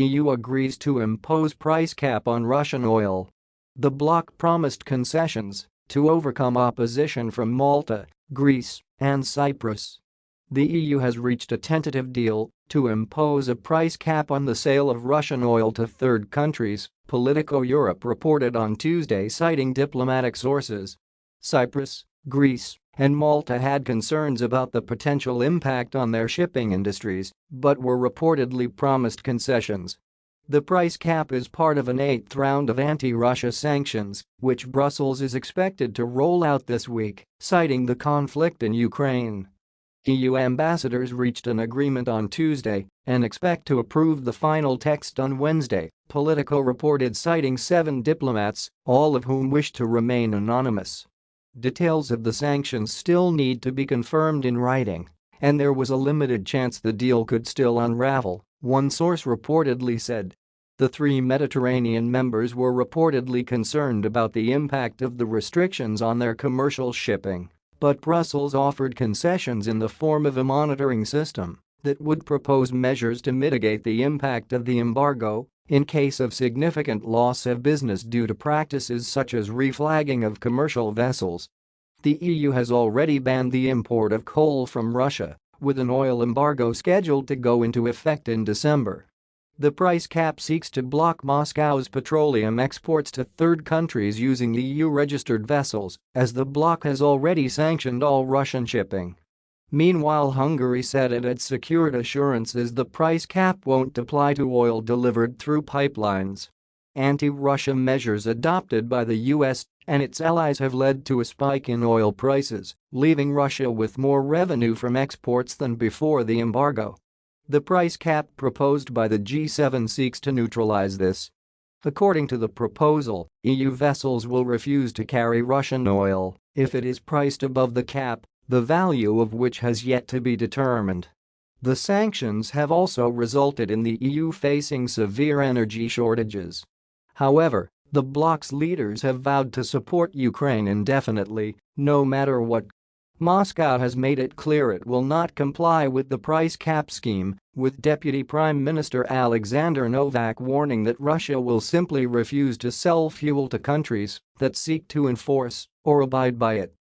EU agrees to impose price cap on Russian oil. The bloc promised concessions to overcome opposition from Malta, Greece, and Cyprus. The EU has reached a tentative deal to impose a price cap on the sale of Russian oil to third countries, Politico Europe reported on Tuesday citing diplomatic sources. Cyprus, Greece, and Malta had concerns about the potential impact on their shipping industries but were reportedly promised concessions. The price cap is part of an eighth round of anti-Russia sanctions, which Brussels is expected to roll out this week, citing the conflict in Ukraine. EU ambassadors reached an agreement on Tuesday and expect to approve the final text on Wednesday, Politico reported citing seven diplomats, all of whom wish to remain anonymous. Details of the sanctions still need to be confirmed in writing, and there was a limited chance the deal could still unravel, one source reportedly said. The three Mediterranean members were reportedly concerned about the impact of the restrictions on their commercial shipping but Brussels offered concessions in the form of a monitoring system that would propose measures to mitigate the impact of the embargo in case of significant loss of business due to practices such as reflagging of commercial vessels. The EU has already banned the import of coal from Russia, with an oil embargo scheduled to go into effect in December. The price cap seeks to block Moscow's petroleum exports to third countries using EU-registered vessels, as the bloc has already sanctioned all Russian shipping. Meanwhile Hungary said it had secured assurances the price cap won't apply to oil delivered through pipelines. Anti-Russia measures adopted by the US and its allies have led to a spike in oil prices, leaving Russia with more revenue from exports than before the embargo. The price cap proposed by the G7 seeks to neutralize this. According to the proposal, EU vessels will refuse to carry Russian oil if it is priced above the cap, the value of which has yet to be determined. The sanctions have also resulted in the EU facing severe energy shortages. However, the bloc's leaders have vowed to support Ukraine indefinitely, no matter what Moscow has made it clear it will not comply with the price cap scheme, with Deputy Prime Minister Alexander Novak warning that Russia will simply refuse to sell fuel to countries that seek to enforce or abide by it.